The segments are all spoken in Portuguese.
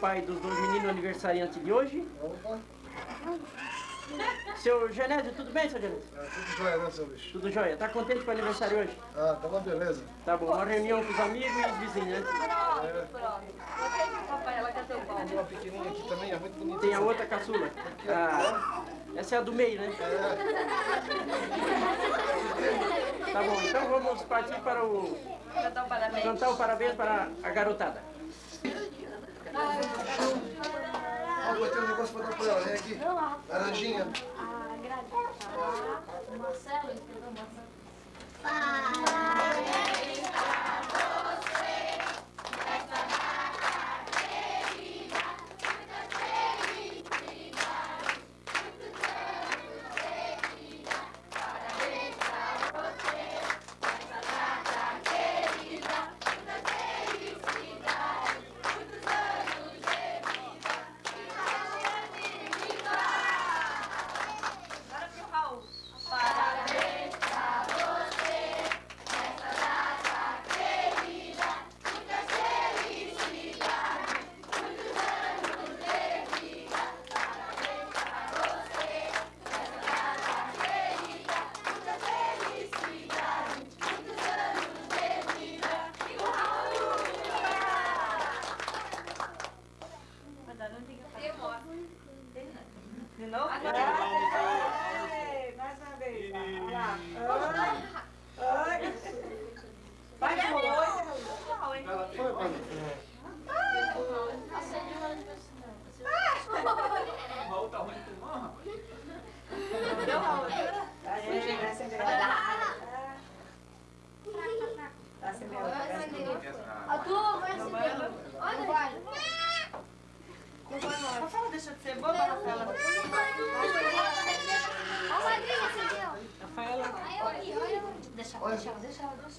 pai dos dois meninos aniversariantes de hoje. Opa. Seu Genésio, tudo bem, seu Genésio? É, tudo jóia, né, seu bicho? Tudo jóia. Tá contente com o aniversário hoje? Ah, tá uma beleza. Tá bom. Uma reunião com os amigos e os vizinhos, né? Tem uma pequenininha aqui também, é muito bonita. Tem a outra caçula. Ah, essa é a do meio, né? Tá bom. Então vamos partir para o... Cantar um parabéns. Cantar o parabéns para a garotada. Ó, vou ter um negócio pra dar pra ela, vem aqui. Laranjinha. Marcelo, entendeu? Marcelo. Agora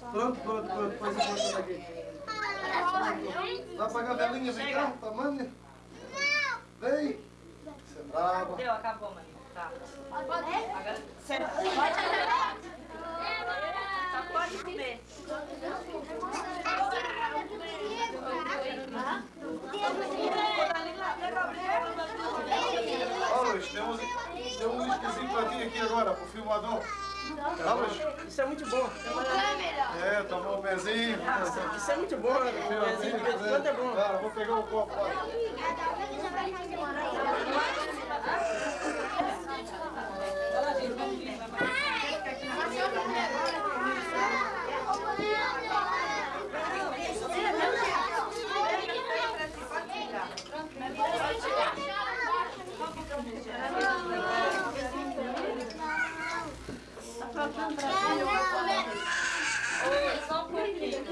Pronto, pronto, pronto. Depois eu boto ela aqui. Vai apagar a velinha, vem cá, tamanho. Vem. Você é brava. Deu, acabou, maninho. Tá. Agora, senta. Só pode comer. Ó, Luiz, temos, temos um esquisinho pra ti aqui agora, pro filmador. Isso é muito bom. É, tomou um pezinho. Isso é muito bom. né? De vez em quando é bom. Cara, vou pegar o copo lá. Só um pouquinho.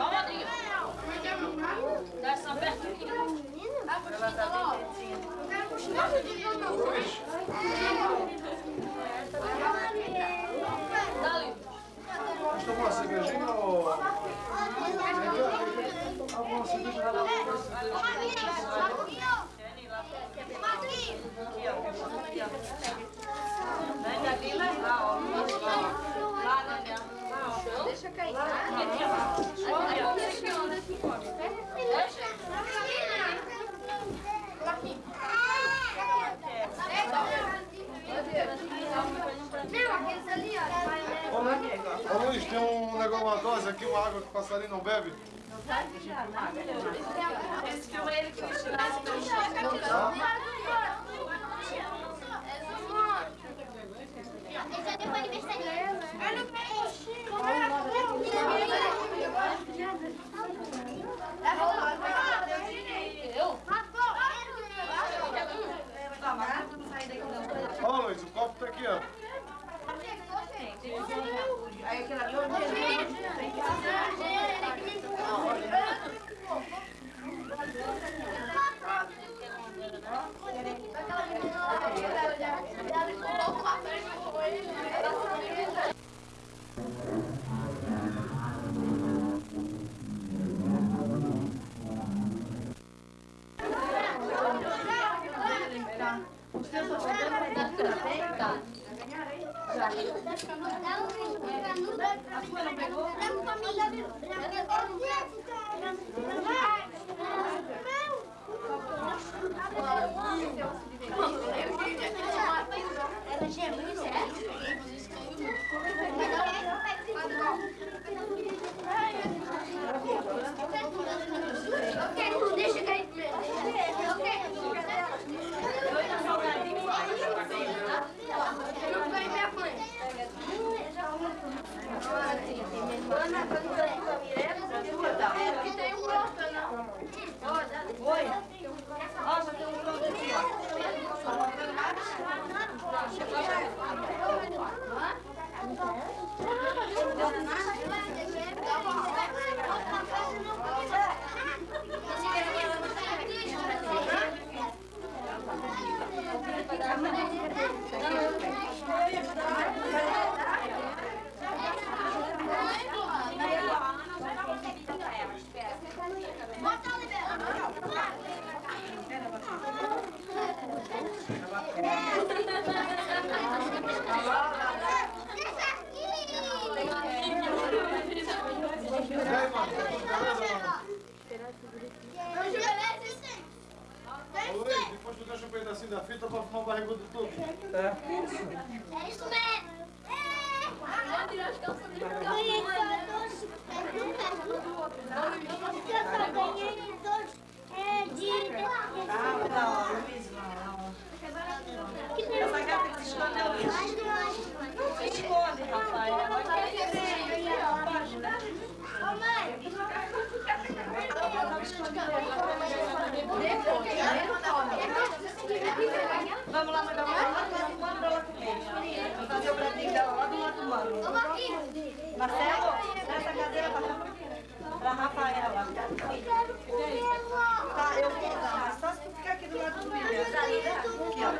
Ó, Rodrigo. Dá essa aberta aqui. Ela tá bem quietinha. Dá ali. Vamos tomar uma cervejinha ou... Alguma cerveja? Aqui, ó. Aqui, ó. Vem daqui e vai lá, ó. Lá, Daniel. Lá, ó. Deixa cair. Aqui, ó. Aqui, ó. Não, aqueles ali, Ô, Lu- Ô Luiz, tem um negócio, uma dose aqui, uma água que o passarinho não bebe. Esse filme é ele que me tirou. Esse é de aniversariante. Eu? Ó, Luiz, o copo tá aqui, ó. Os happened. Da fita pra fumar o barrigudo de tudo. Tá. É isso mesmo. Ah, não, não. Essa gata que se escondeu, Luiz. Não se esconde, Rafael. Vamos lá, mandar uma do humano pra ela comer. Vou fazer o pratinho dela lá do lado humano. Marcelo, nessa cadeira pra. Pra Rafaela. Tá, eu vou dar. Só se tu ficar aqui do lado do. Aqui, ó.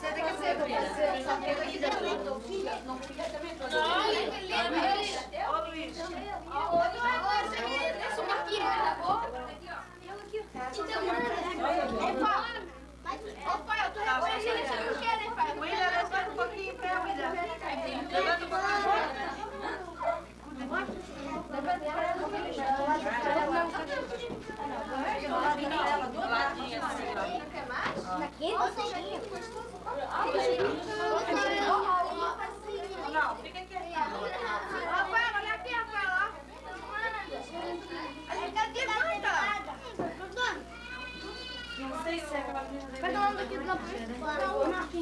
Senta aqui, senta, William. Só fica aqui dentro. Ô, Luiz. Opa, eu tô reconhecendo isso que eu quero, hein, pai? William, levanta um pouquinho em pé, William. Levanta um pouquinho. Do ladinho, assim, ó. Não, fica aqui. Rafael, olha aqui, Rafael. Cadê a mãe, Não sei se é aquela menina do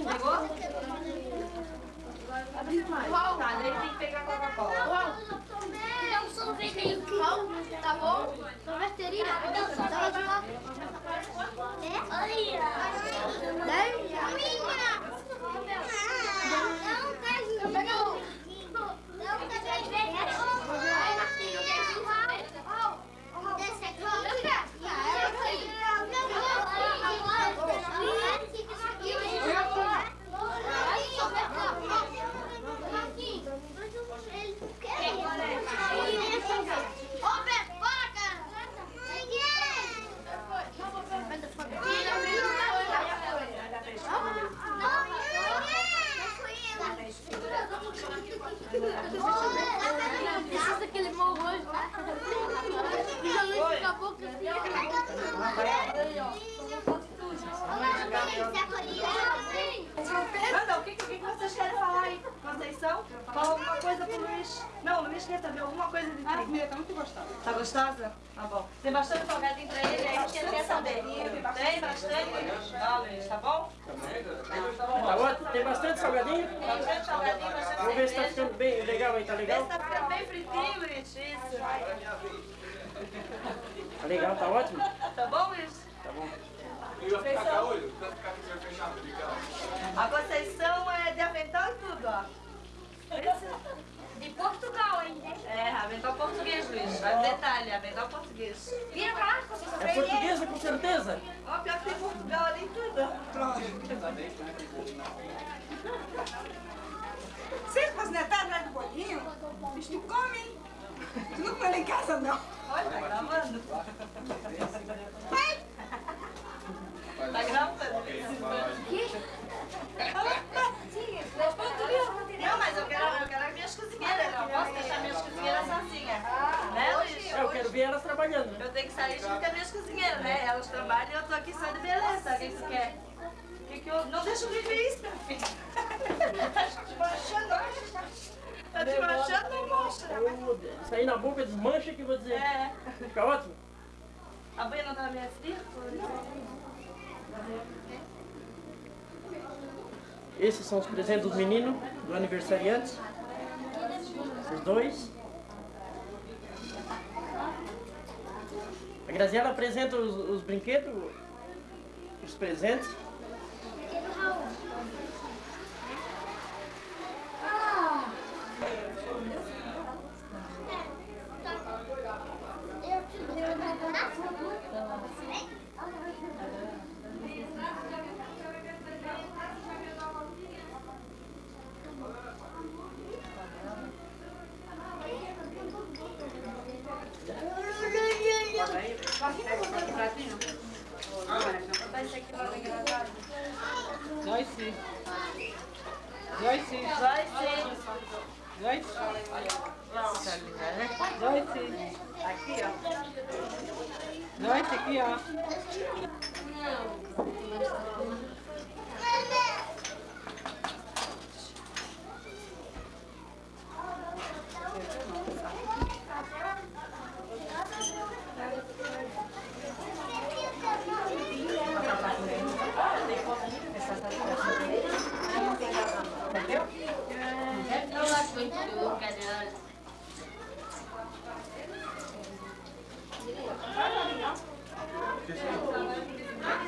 Pegou? Tá, daí tem que pegar Coca-Cola. Dá um sorvete aí, tá bom? Sorveteria? Lá. É? Olha. Dá minha. Não, queijo. Pega um. Não, queijo. Aí, Marquinhos, queijo. Desce aqui. Ô, Beto, bora, cara! Precisa daquele morro hoje. Já acabou que Anda, o que, o que que vocês querem falar aí? Conceição? Fala alguma coisa pro Luiz. Não, o Luiz quer também alguma coisa de A trigo. comida tá muito gostosa. Tá gostosa? Tá bom. Tem bastante salgadinho pra ele, aí que ele quer saber. Tem bastante? Tá, Luiz, tá bom? Tá ótimo? Tem bastante salgadinho? Vamos ver se tá ficando bem legal aí, tá legal? tá ficando bem fritinho, Luiz. Isso. Tá legal, tá ótimo? Tá bom, Luiz? Tá bom. A Conceição é de avental e tudo, ó. De Portugal, hein? É, avental português, Luiz. Vai no detalhe, avental português. Vira pra lá, Conceição. É portuguesa com certeza? Ó, pior que tem Portugal ali tudo. Vocês aposentaram atrás do bolinho? Vocês tu comem? Tu não come lá em casa, não. Olha, tá gravando. Ai! Tá gravando. Não, mas eu quero, eu quero as minhas cozinheiras. Eu não posso deixar minhas cozinheiras sozinhas sair junto com as minhas cozinheiras, né? Elas trabalham e eu tô aqui só de beleza. O que quer? Que que eu... Não deixa eu viver isso, meu filho. Tá te manchando, Tá te manchando, não mostra. Isso aí na boca desmancha que eu vou dizer. É. Fica ótimo. A banha não tá meio fria? Esses são os presentes dos meninos, do aniversariante. Os dois. A Graziela apresenta os, os brinquedos, os presentes. Vai sim. Vai sim. Vai sim. Vai sim. Aqui, ó. Sim aqui, ó. Não acho muito cadê?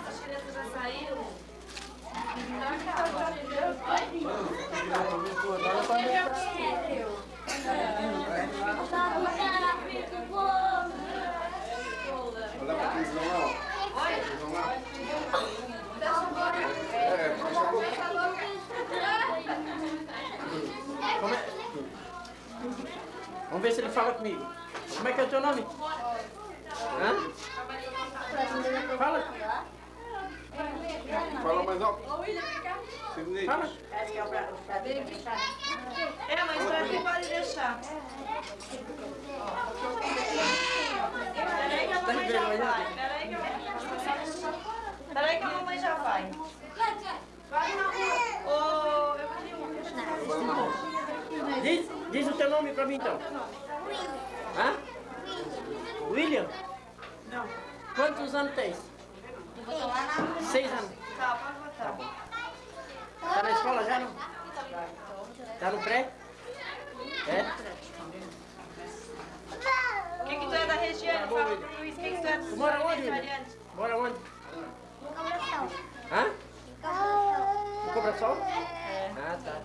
As crianças já saíram. Olha pra aqueles vão lá, ó. Eles vão lá. É, fecha a boca. Como é? Vamos ver se ele fala comigo. Como é que é o teu nome? Hã? Fala. Fala mais alto. Sidney. Fala. É, mas pra mim pode deixar. Peraí que a Tá mamãe já envergonhado? vai. Peraí que a mamãe Peraí que a mamãe já vai. Vai na rua. Ô, eu queria um. Vai lá na rua. Diz, diz o teu nome pra mim então. Hã? William? Não. Quantos anos tens? Seis anos. Tá, pode botar. Tá não? Tá no pré? É? O que que tu é da região? bom, Fala pro Luiz. O que que tu é mora onde? Mora onde? Hã? No Cobrasol? Ah, tá.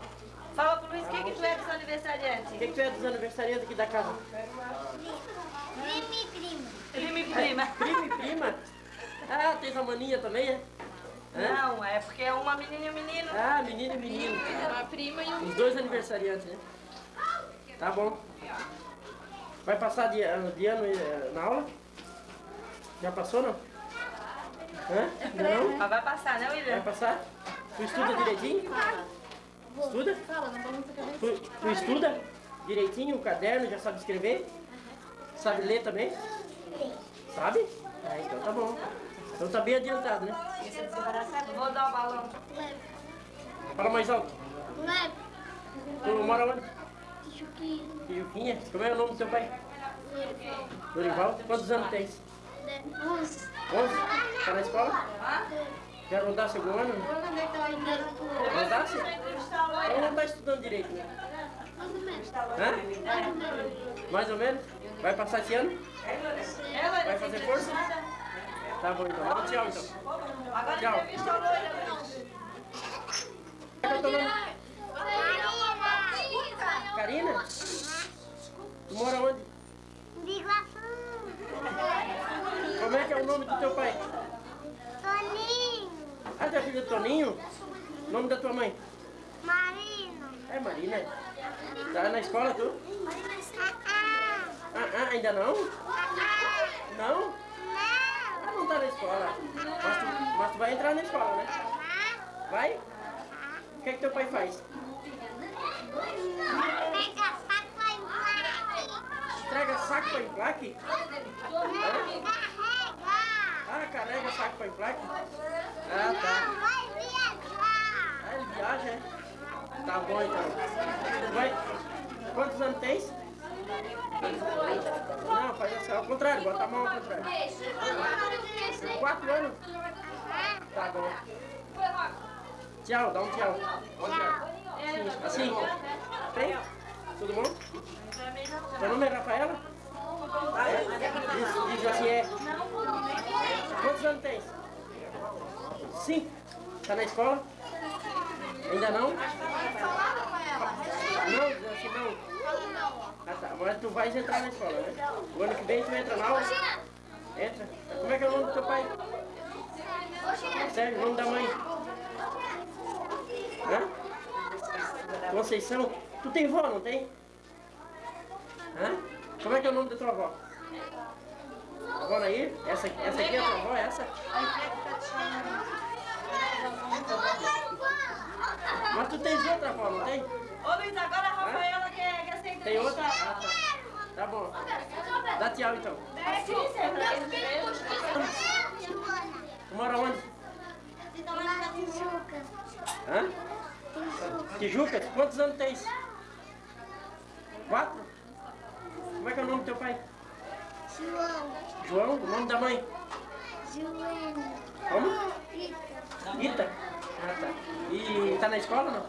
Fala pro Luiz o que que tu é dos O aniversariantes. que, que tu é dos aniversariantes aqui da casa? Prima e prima. Prima e prima? Ah, tens a maninha também, é? Não, é porque é uma menina e um menino. Ah, menino e menino. Uma prima e um Os dois aniversariantes, né? Tá bom. Vai passar de, ah, de ano eh, na aula? Já passou, não? Hã? Não? Mas vai passar, né, Vai William? passar? Tu estuda direitinho? Estuda? Fala, não balança a cabeça. Tu, tu estuda direitinho o caderno, já sabe escrever? Sabe ler também? Sabe? Ah, então tá bom. Então tá bem adiantado, né? Vou dar o balão. Fala mais alto. Tu mora onde? Tijuquinha. Como é o nome do teu pai? Dorival. Quantos anos tens? 11? Tá na escola? Já rodasse algum ano? Rodasse? Então não tá estudando direito, né? Hã? Mais ou menos? Vai passar esse ano? Ela Vai fazer força? Tá bom então. Dá tchau então. Agora Tchau. entrevista a loira, é o nome? Karina? Tu mora onde? Como é que é o nome do teu pai? Ah, teu filho é Toninho? Nome da tua mãe? Marino. É Marina. Tá na escola tu? Ah, ah, ainda não? Não? Ah, não tá na escola. Mas tu, mas tu vai entrar na escola, né? Vai? O que é que teu pai faz? Pega saco e vai. entrega saco para emplaque? Hã? Ah, carrega saco para emplaque? Ah, tá. Ah, ele viaja, é? Tá bom então. Vai. Quantos anos tens? Não, faz assim, ao contrário, bota a mão ao contrário. Quatro anos? Tá bom. Tchau, dá um tchau. Tchau. Assim. Tem? Tudo bom? Seu nome é Rafaela? É? Isso, diz assim é. Quantos anos tem? Cinco. Tá na escola? Ainda não? Não, diz assim não. Tá. Mas tu vais entrar na escola, né? O ano que vem tu entra na aula? Entra. Como é que é o nome do teu pai? Sério, o nome da mãe? Hã? Conceição? Tu tem vó, não tem? Hã? Como é que é o nome da tua avó? Avó Nair? Essa, essa aqui é a tua avó, essa? Mas tu tens outra avó, não tem? Ô Luiz, agora a Rafaela quer, quer ser Tem outra? Ah, tá. Tá bom. Dá tchau então. Tu mora onde? Hã? Tijucas? Quantos anos tens? Quatro? Como é que é o nome do teu pai? João, João? O nome da mãe? Joana, Como? Rita, Ita? Ah, tá. E tá na escola não?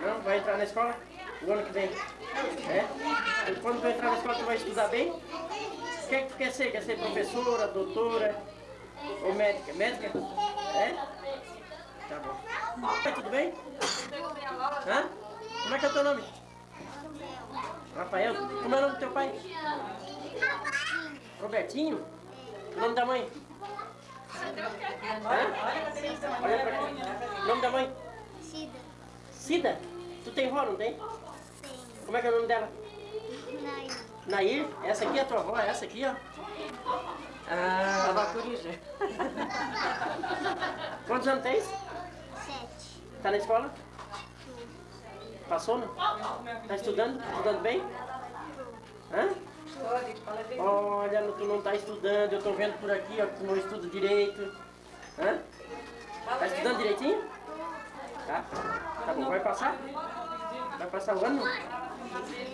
Não? Vai entrar na escola? O ano que vem? É? E quando tu entrar na escola, tu vai estudar bem? O que é que tu quer ser? Quer ser professora, doutora ou médica? Médica? É? Tá bom. Oi, tudo bem? Hã? Como é que é o teu nome? Rafael. Como é o nome do teu pai? Robertinho? O nome da mãe? Olha pra nome da mãe? Cida, Cida? Tu tem vó, não tem? Como é que é o nome dela? Nair, Nair? Essa aqui é a tua avó? Essa aqui, ó? Ah, Tava coruja. quantos anos tens? Sete, Tá na escola? Passou, não? Tá estudando? Estudando bem? Hã? Olha, tu não tá estudando, eu tô vendo por aqui, ó, que tu não estuda direito. Hã? Tá estudando direitinho? Tá? Tá bom, vai passar? Vai passar o ano?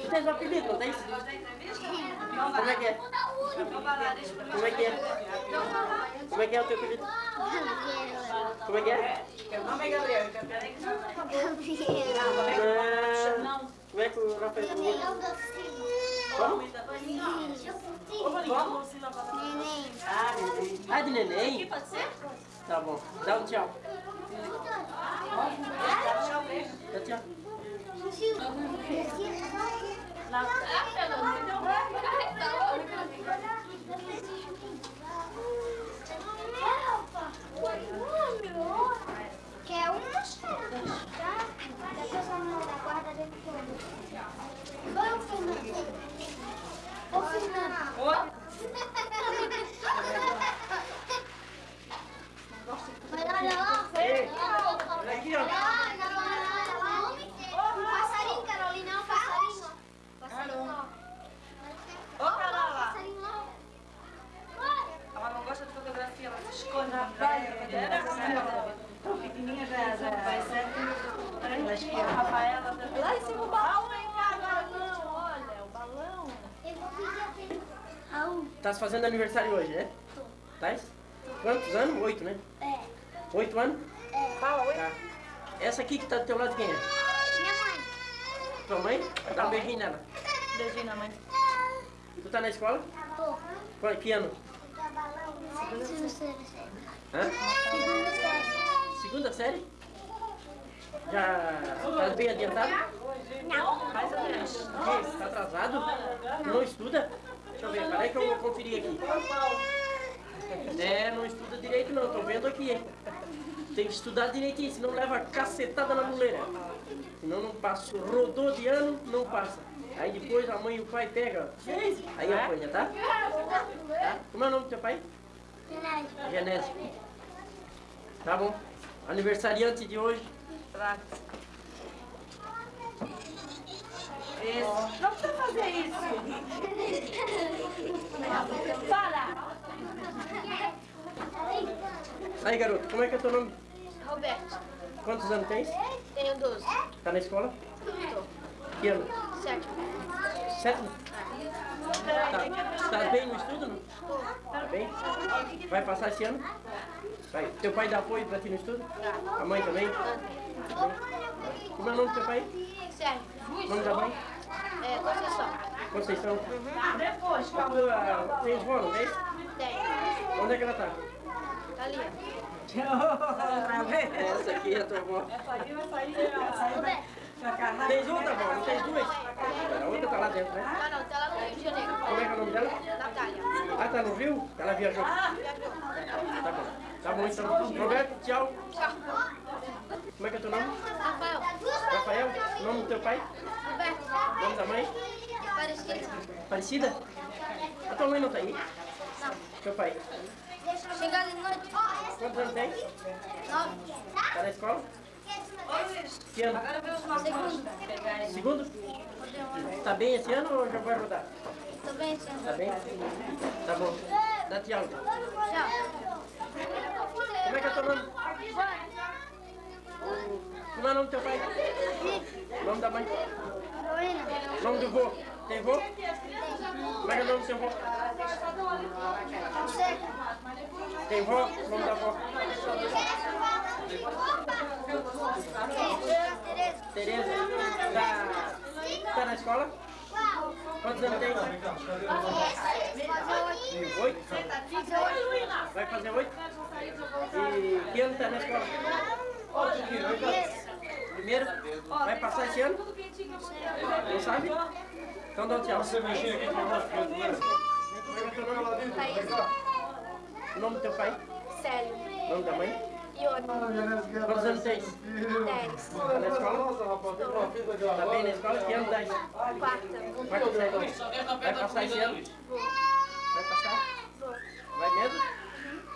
Tu tens um apelido, não tens? Como é que é? Como é que é? Como é que é o teu apelido? Como é que é? Meu nome é Gabriel. então Gabriela, Ah, como é que o Rafael Como? Neném, Ah, de neném? Pode ser? Tá bom. Dá um tchau. Dá tchau. Um? Tá? Depois vamos da guarda dentro todo. Oi, ô Fernando. Ô, Fernando. Mas olha lá, Ei, olha olha aqui, ó. lá, não, olha lá. Um passarinho, Carolina, é um passarinho. Passarinho. Ô, pra lá, lá. Passarinho lá. Ela não gosta de fotografia, ela se esconde na praia. Era Tão pequenininha já, já. Vai ser. A Rafaela também. Lá em cima o balão vem cá agora não, olha, o balão. Eu vou pedir aquele... Au. Tá se fazendo aniversário hoje, né? Tá? Quantos anos? Oito, né? É, Oito anos? é. Tá. Essa aqui que tá do teu lado quem é? Minha mãe. Tua mãe? Dá um beijinho nela. Beijinho na mãe. Tu tá na escola? Tô. Qual que ano? Segunda série. Hã? Segunda série. Segunda série? Já tá bem adiantado? Mais ou menos. Tá atrasado? Não estuda? Peraí que eu vou conferir aqui. É, não estuda direito não, tô vendo aqui, hein? Tem que estudar direitinho, senão leva cacetada na muleira. Senão não passa. Rodou de ano, não passa. Aí depois a mãe e o pai pegam. Aí apanha, tá? tá? Como é o nome do teu pai? Genésio. Genésio. Tá bom. Aniversariante de hoje. Pra Isso. Não precisa fazer isso. Fala. Aí, garoto, como é que é teu nome? Roberto, Quantos anos tens? tenho 12. Tá na escola? Que ano? Sétimo. Sétimo? Tá, tá bem no estudo, não? Tá bem? Vai passar esse ano? Vai. Teu pai dá apoio pra ti no estudo? A mãe também? Como é o nome do teu pai? Sérgio. O nome da mãe? É, Conceição. Conceição. Depois, Tu, ah, Tem vó, não tem? Tem. Onde é que ela tá? Tá ali. Essa aqui é a tua avó. Essa aí vai sair, casa. Tens outra avó, não tens duas? A outra tá lá dentro, né? Ah, não, tá lá no Rio de Janeiro. Como é que é o nome dela? Natália. Ah, tá no Rio? Ela viajou. Ah, Tá bom. Tá bom, então. Roberto, tchau. Tchau. Como é que é teu nome? Rafael. Rafael? Nome do teu pai? Roberto. Nome da mãe? Aparecida. Parecida? A tua mãe não tá aí? Não. Teu pai? Chegada de noite. Quantos anos tem? Nove. Tá na escola? Que ano? agora vê os nossos pegar ele. Segundo? Tá bem esse ano ou já vai rodar? Tô bem, senhor. Tá bem? Tá bom. Dá tchau. Tchau. Como é que é teu nome? Como é o nome do teu pai? Nome da mãe? Carolina. Nome do vô? Tem vô? Como é que é o nome do seu vô? Tem vô? Nome da avó? Tereza. Tereza. Tá, tá na escola? Quantos anos tem? Oito? Vai fazer oito? E que ano tá na escola? Primeiro? Vai passar esse ano? Não sabe? Então dá um tchau. Você mexer aqui nós, é o nome? O nome do teu pai? Célio. Nome da mãe? Ione. Quantos anos tem? Dez. Tá na escola? Tá bem na escola? Que ano isso? Quarta. Quarto ano. Vai passar esse ano? Vai passar? Vai mesmo?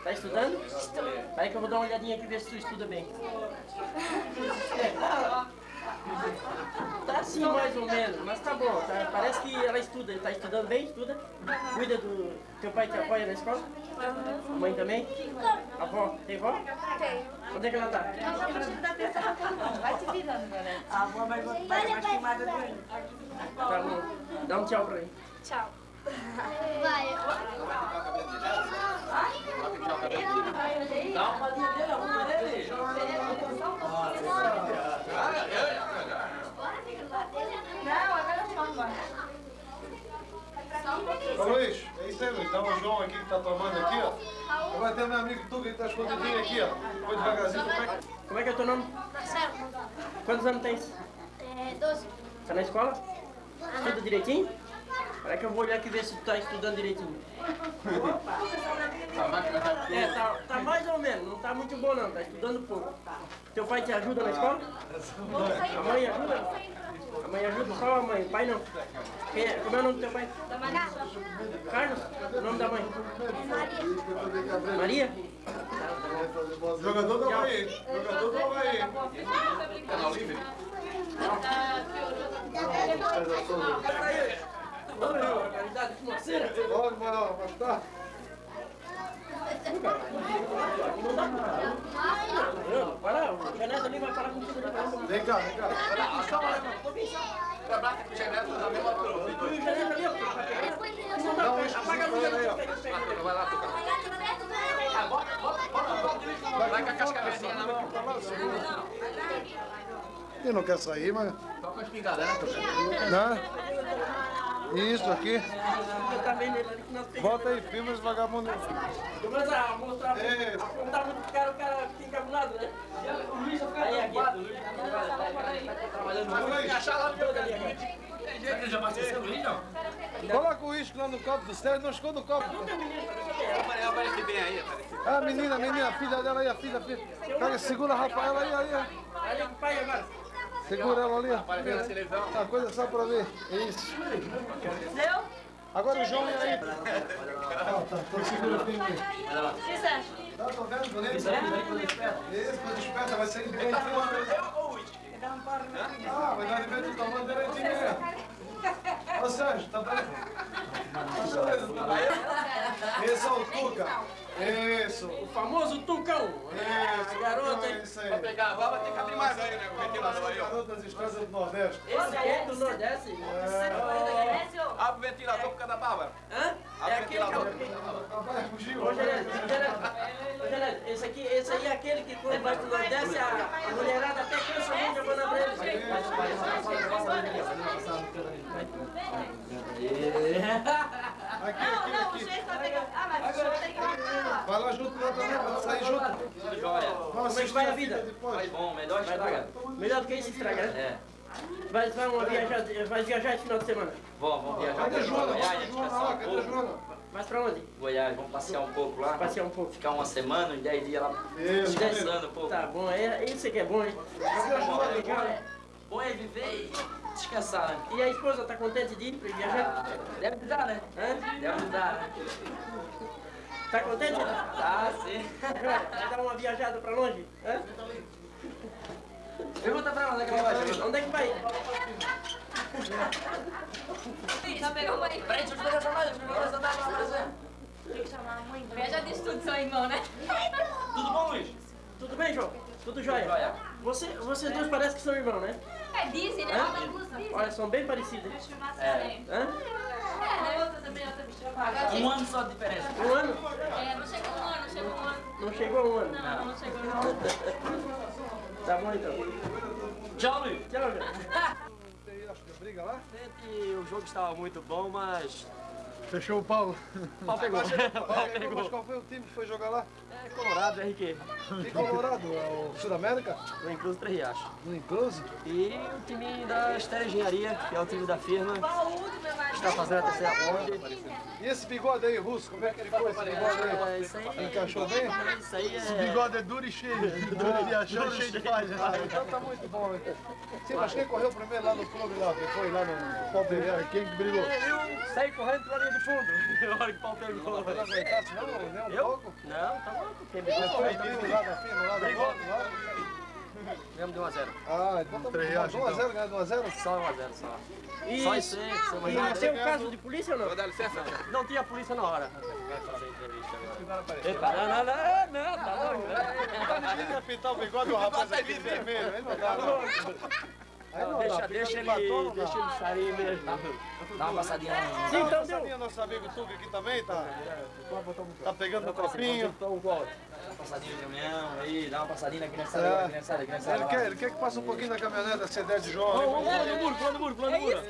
Tá estudando? Aí que eu vou dar uma olhadinha aqui ver se tu estuda bem. Tá assim mais ou menos, mas tá bom. tá- parece que ela estuda. Tá estudando bem? Estuda? Cuida do... Teu pai te apoia na escola? A mãe também? A avó? Tem avó? Tem. Onde é que ela tá? Vai se virando, galera. A avó vai botar mais filmada do. Tá bom. Dá um tchau pra mim. Tchau. Vai. Dá uma palhinha dele, a roupa dele. Não, agora não vai. Ô Luiz, é isso aí, Luiz. Dá um João aqui que tá tomando aqui, ó. Agora tem o meu amigo Tuga que tá escondidinho aqui, ó. Foi devagarzinho, como é que... Como é que é o teu nome? Marcelo. Quantos anos tens? É, doze. Tá na escola? Estuda direitinho? Espera que eu vou olhar aqui ver se tu tá estudando direitinho. É, tá, tá mais ou menos, não tá muito bom não, tá estudando pouco. Teu pai te ajuda na escola? A mãe ajuda? A mãe ajuda só a mãe, o pai não. Quem é? Como é o nome do teu pai? Carlos? O nome da mãe? Maria? Jogador do Havaí. Jogador do Havaí. Canal livre? Oi, organizado financeira. Pode, Manoel, mas tá. Não, para, o Janeta ali vai falar contigo. vai. Vem cá, vem cá. Pra Brata com o Genete da mesma altura. O Janeta ali, ó. Dá dá, apaga a luz aí. Vai lá, tocar. Ah, bota, bota, bota. Vai com a cascavelzinha na mão. Ele não quer sair, mas... Toca a espingarda, né, nós pegamos. Bota aí, filma os vagabundos. Começa a mostrar, É. a contar muito caro, o cara fica encabulado, né? Aí aqui, o Luiz tá trabalhando muito. Achar lá pelo ali. Que já abasteceu o Luiz, não? Coloca o uísque lá no copo do Sérgio, não esconda o copo. Eu apareci bem aí, apareci. Ah, menina, menina, a filha dela aí, a filha, a filha. Pega, segura a Rafaela aí, aí, aí. Olha o pai agora. Segura ela ali, ó. Apareceu na televisão. A coisa só pra ver. Isso. Agora o João e aí. Ah, tá, tô segura firme aí. O que você acha? Tá, tô vendo, bonito. Isso, coisa esperta, vai sair direitinho. Ah, mas vai ver do tamanho direitinho mesmo. Ô Sérgio, tá bem? Esse é o Tuca. Isso. O famoso Tucão. Isso, garoto, é hein? isso aí. Pra pegar a baba tem que abrir mais aí, né? O ventilador aí, ó. Garoto das estradas do Nordeste. Esse é do Nordeste. Abre o ventilador por causa da barba. Hã? É aquele que... Rapaz, fugiu. Ô, Genésio, esse aqui, esse aí é aquele que quando vai pro Nordeste, a, a mulherada até cansa muito a breve. Aqui, Não, aqui, não, o aqui. jeito vai pegar. Ah, mas o senhor tem que pegar. Vai lá junto lá também, vai sair junto. Joia. Vamos Como é que vai a vida? depois. Vai bom, melhor estragar. Melhor do que isso estragar, né? É. Vai, vai, uma viajar, vai viajar esse final de semana. Vamos, vamos viajar Cadê a pra Joana? Goiás, Joana Cadê a. Joana? Mas pra onde? Goiás, vamos passear um pouco lá. Passear um pouco. Ficar uma semana, uns 10 dias lá Isso, descansando um pouco. Tá bom, é, isso que é bom, hein? Cadê a Joana? Bom é viver e descansar, né? E a esposa tá contente de ir pra viajar? Ah, deve dar, né? Hã? Deve dar, né? Tá contente? Tá, sim. Vai dar uma viajada pra longe? Hã? Pergunta pra ela onde é que ela vai. Onde é que vai? Já pegou uma Peraí, deixa eu te pegar essa deixa eu pegar essa mais pra você. Tem que chamar a mãe. Inveja disso tudo, seu irmão, né? Tudo bom, Luiz? Tudo bem, João? Tudo jóia? Jóia. Você, vocês dois parecem que são irmãos, né? É, dizem, né? Olha, são bem parecidos. É. Hã? É, né? Outra também, outra bicha paga. Um ano só de diferença. Um ano? É, não chegou um ano, não chegou um ano. Não chegou um ano. Não, não chegou não. Tá bom então. Tchau, Luiz. Tchau. Tem, acho que briga lá. que o jogo estava muito bom, mas Fechou o pau. o pau pegou. O pau Mas pegou. qual foi o time que foi jogar lá? É Colorado, RQ. Em Colorado, é o Sudamérica, No Incluso Três Riachos. no Enclose. E o time da Estéreo Engenharia, que é o time da firma, está fazendo a terceira ponte. E esse bigode aí, Russo, como é que ficou esse bigode aí? É, isso aí, Encaixou bem? isso aí é... bigode é duro e cheio. Duro e achou cheio de falha. Então tá muito bom. Então. Sim, mas quem correu primeiro lá no clube lá? Quem foi lá no Palmeiras? Quem que brigou? Eu saí correndo pela linha de fundo, na hora que o pau pegou. Não aguentasse não? Nem um Eu? pouco? Não, tá louco. Quem brigou foi foi lá da firma, lá da moto, lá? Mesmo de 1 a 0 Ah, então tá muito bom. 1x0, ganhou 1x0? Só 1 a 0 só. E, Só isso aí, e tem um caso de polícia ou não? Vou dar licença. Não tinha polícia na hora. Vai fazer entrevista agora. Epa, Epa, não, não, não, não, tá. Não pintar o bigode do rapaz aqui vermelho, aí não dá não. Aí não deixa, dá, deixa ele, de batom, deixa dá. ele sair mesmo. Dá uma passadinha. Sim, Então então deu. nosso amigo Tuga aqui também, tá? Tá pegando no copinho. Então, volta. Dá uma passadinha no caminhão aí, dá uma passadinha na criançada, É. na criançada, na criançada. Ele quer, ele quer que passe um pouquinho na caminhonete da C10 de João. Vamos, vamos, pulando o muro, pulando o muro, pulando o muro.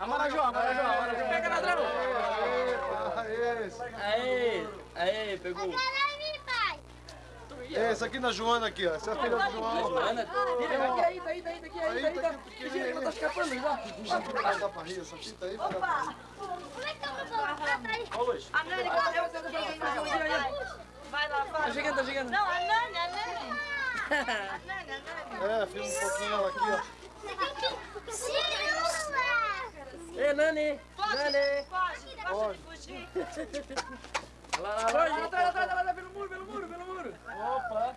Amarajó, amarajó, amarajó. Pega ladrão. Epa, esse. Aê, aê, pegou. Esse aqui na Joana aqui, ó. Essa é a filha do João. Joana, Aqui, aí, daí, daí, daqui, aí, Aí, daí, tá tá. aqui pequenininho. Ela tá escapando já. Não dá pra rir, essa fita aí. fica- Ó, Luiz. A Nani, o Vai lá, vai. Tá chegando, tá chegando. Não, a Nani, a Nani. A Nani, a Nani. É, filma um pouquinho ela aqui, ó. Ei, Nani! Pode, Nani! pode, gosta de fugir. Lá, lá, lá, lá, atrás, atrás, atrás, pelo muro, pelo muro, pelo muro. Opa.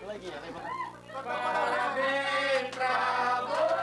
Coleguinha, vem pra Parabéns pra você!